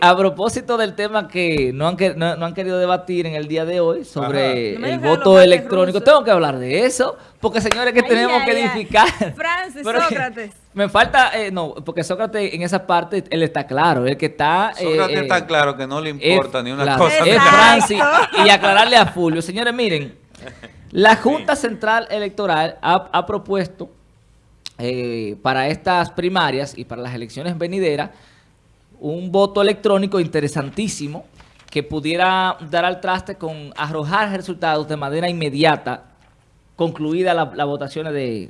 A propósito del tema que no han, no, han querido debatir en el día de hoy sobre el voto electrónico, tengo que hablar de eso, porque señores que tenemos que edificar. Francis, Sócrates. Me falta, eh, no, porque Sócrates en esa parte, él está claro, el que está... Eh, Sócrates está eh, claro que no le importa ni una cosa. Es Francis, y aclararle a Fulvio. Señores, miren, la Junta Central Electoral ha, ha propuesto para estas primarias y para las elecciones venideras un voto electrónico interesantísimo que pudiera dar al traste con arrojar resultados de manera inmediata, concluida las la votaciones de,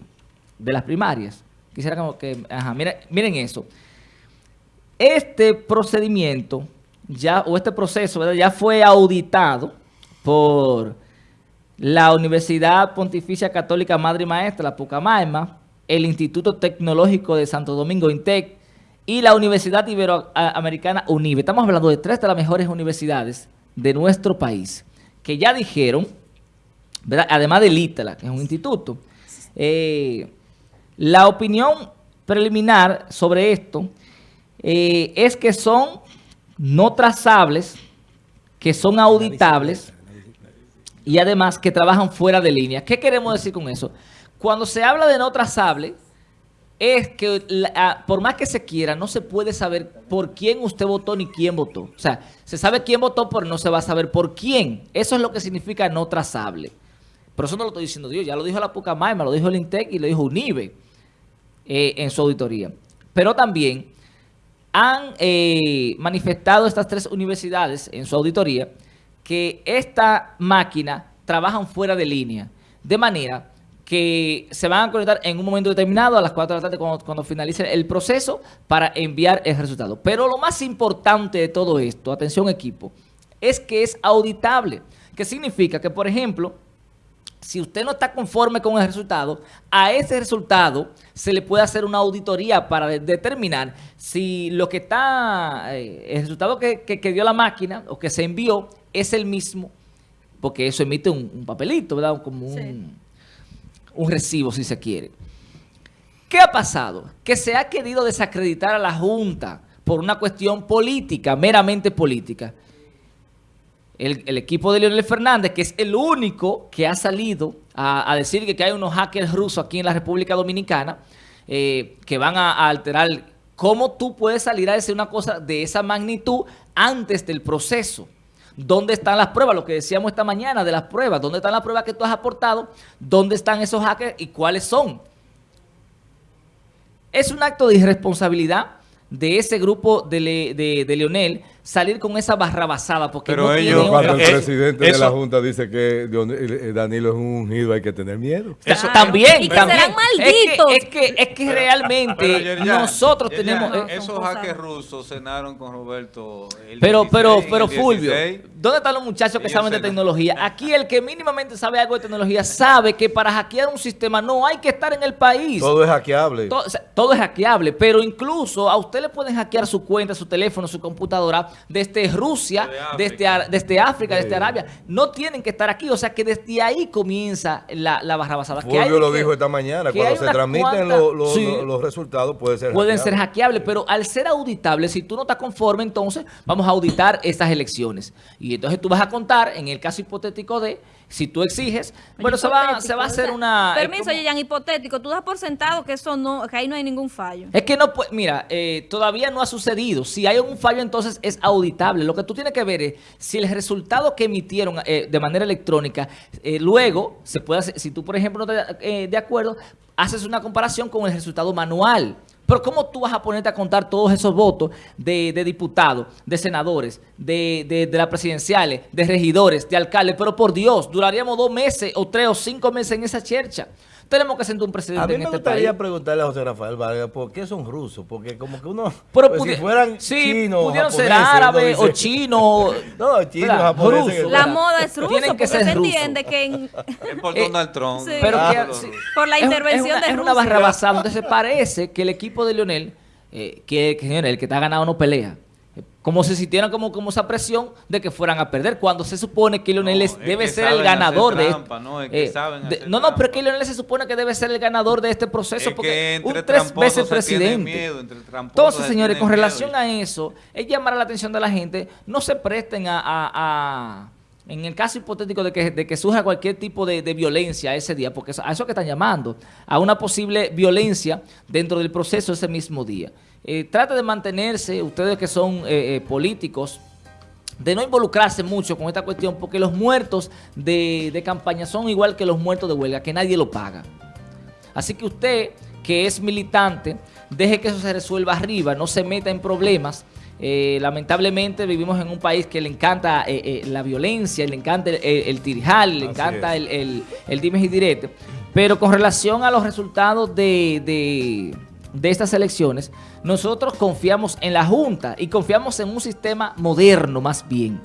las primarias. Quisiera que, ajá, miren, eso. Este procedimiento, ya o este proceso, ya fue auditado por la Universidad Pontificia Católica Madre y Maestra, la Pucamaima, el Instituto Tecnológico de Santo Domingo, INTEC, y la Universidad Iberoamericana UNIBE. Estamos hablando de tres de las mejores universidades de nuestro país, que ya dijeron, además del ITLA, que es un instituto, eh, la opinión preliminar sobre esto eh, es que son no trazables, que son auditables y además que trabajan fuera de línea. ¿Qué queremos decir con eso? Cuando se habla de no trazable, es que por más que se quiera, no se puede saber por quién usted votó ni quién votó. O sea, se sabe quién votó, pero no se va a saber por quién. Eso es lo que significa no trazable. Pero eso no lo estoy diciendo Dios, ya lo dijo la Pucamaima, lo dijo el INTEC y lo dijo UNIBE eh, en su auditoría. Pero también han eh, manifestado estas tres universidades en su auditoría que esta máquina trabajan fuera de línea. De manera que se van a conectar en un momento determinado a las 4 de la tarde cuando, finalice el proceso para enviar el resultado. Pero lo más importante de todo esto, atención equipo, es que es auditable. Que significa que, por ejemplo, si usted no está conforme con el resultado, a ese resultado se le puede hacer una auditoría para determinar si lo que está, eh, el resultado que, dio la máquina o que se envió es el mismo, porque eso emite un, papelito, ¿verdad? Como un un recibo si se quiere. ¿Qué ha pasado? Que se ha querido desacreditar a la Junta por una cuestión política, meramente política. El, equipo de Leonel Fernández, que es el único que ha salido a, decir que, hay unos hackers rusos aquí en la República Dominicana eh, que van a, alterar cómo tú puedes salir a decir una cosa de esa magnitud antes del proceso. ¿Dónde están las pruebas? Lo que decíamos esta mañana de las pruebas. ¿Dónde están las pruebas que tú has aportado? ¿Dónde están esos hackers y cuáles son? Es un acto de irresponsabilidad de ese grupo de, de, Leonel salir con esa barrabasada porque Pero ellos, cuando el presidente de la Junta dice que eh, Danilo es un ungido hay que tener miedo. Eso también, también. malditos. Es que, es que, realmente nosotros tenemos... Eh, esos hackers rusos cenaron con Roberto Pero, pero, pero Fulvio, ¿dónde están los muchachos que saben de tecnología? Aquí el que mínimamente sabe algo de tecnología sabe que para hackear un sistema no hay que estar en el país. Todo es hackeable. Todo, todo es hackeable, pero incluso a usted le pueden hackear su cuenta, su teléfono, su computadora desde Rusia, desde, desde, África, desde Arabia. No tienen que estar aquí. O sea que desde ahí comienza la, la barra basada. Fulvio lo dijo esta mañana. Cuando se transmiten los resultados puede ser Pueden ser hackeables, pero al ser auditables, si tú no estás conforme, entonces vamos a auditar estas elecciones. Y entonces tú vas a contar, en el caso hipotético de si tú exiges, bueno, se va, se va a hacer una... Permiso, Yeyan, hipotético, tú das por sentado que eso no, que ahí no hay ningún fallo. Es que no puede, mira, eh, todavía no ha sucedido. Si hay un fallo, entonces es auditable. Lo que tú tienes que ver es si el resultado que emitieron eh, de manera electrónica, eh, luego se puede hacer, si tú, por ejemplo, no estás de acuerdo, haces una comparación con el resultado manual. Pero ¿cómo tú vas a ponerte a contar todos esos votos de, diputados, de senadores, de, de, de las presidenciales, de regidores, de alcaldes? Pero por Dios, duraríamos dos meses o tres o cinco meses en esa chercha. Tenemos que sentar un presidente en este país. A mí me gustaría preguntarle a José Rafael Vargas, ¿por qué son rusos? Porque como que uno, Pero pues, si fueran sí, chinos, pudieron ser árabes o chinos. no, chinos, japoneses. La moda es rusa, Tienen que ser se entiende que en... Es por Donald Trump. Pero por la intervención es una, de Es una barra basada. Entonces parece que el equipo de Lionel, eh, que, que, el que está ganado no pelea. Como si sintieran como, como esa presión de que fueran a perder, cuando se supone que Lionel debe ser el ganador de trampa, No, es que eh, no, no, pero es que Lionel se supone que debe ser el ganador de este proceso porque un tres veces presidente. Entonces, señores, con relación a eso, es llamar la atención de la gente, no se presten a, en el caso hipotético de que, surja cualquier tipo de, violencia ese día, porque a eso que están llamando, a una posible violencia dentro del proceso ese mismo día. Eh, trata de mantenerse, ustedes que son eh, eh, políticos, de no involucrarse mucho con esta cuestión, porque los muertos de, campaña son igual que los muertos de huelga, que nadie lo paga. Así que usted, que es militante, deje que eso se resuelva arriba, no se meta en problemas. lamentablemente vivimos en un país que le encanta la violencia, le encanta el, tirijal, le encanta el, el, el dimes y direte. Pero con relación a los resultados de de estas elecciones, nosotros confiamos en la Junta y confiamos en un sistema moderno más bien.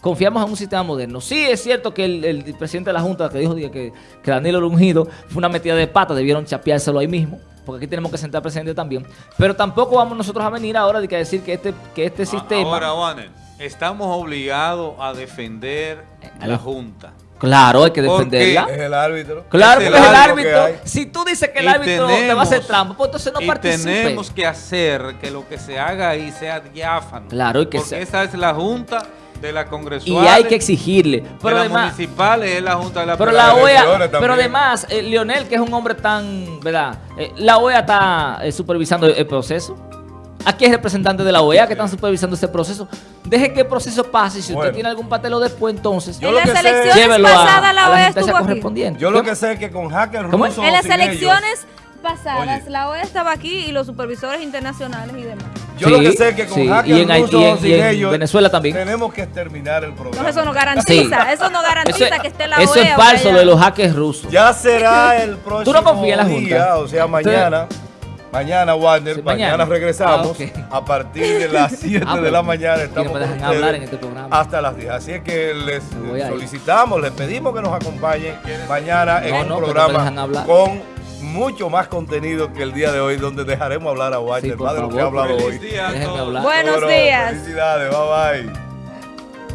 Confiamos en un sistema moderno. Sí es cierto que el, presidente de la Junta que dijo que, que Danilo Lungido fue una metida de pata, debieron chapeárselo ahí mismo, porque aquí tenemos que sentar presidente también. Pero tampoco vamos nosotros a venir ahora de que decir que este, que este sistema... Ahora, estamos obligados a defender a la Junta. Claro, hay que defenderla. Es el árbitro. Claro que es el árbitro. Si tú dices que el árbitro te va a hacer trampa, pues entonces no y tenemos que hacer que lo que se haga ahí sea diáfano. Claro, y que Porque esa es la junta de la congresual. Y hay que exigirle. Pero de además, municipal es la junta de la Pero la OEA, pero además, eh, Leonel, que es un hombre tan, ¿verdad? Eh, la OEA está eh, supervisando el proceso. Aquí hay representantes de la OEA que están supervisando ese proceso. Deje que el proceso pase y si usted tiene algún patelo después, entonces en las elecciones pasadas la OEA estuvo aquí. Yo lo que sé es que con hackers rusos En las elecciones pasadas la OEA estaba aquí y los supervisores internacionales y demás. Yo lo que sé es que con hackers y en, rusos y, en, Venezuela también. tenemos que terminar el programa. No, eso no garantiza, eso no garantiza que esté la OEA. Eso es falso de los hackers rusos. Ya será el próximo ¿Tú no confías en la Junta? Día, o sea, mañana. Mañana, Wander, mañana. regresamos. Ah, a partir de las 7 ah, de la mañana estamos con hablar en este programa. hasta las 10. Así es que les solicitamos, les pedimos que nos acompañen mañana en un programa con mucho más contenido que el día de hoy, donde dejaremos hablar a Wander, sí, más de lo que ha hablado hoy. Buenos días. Felicidades, bye bye.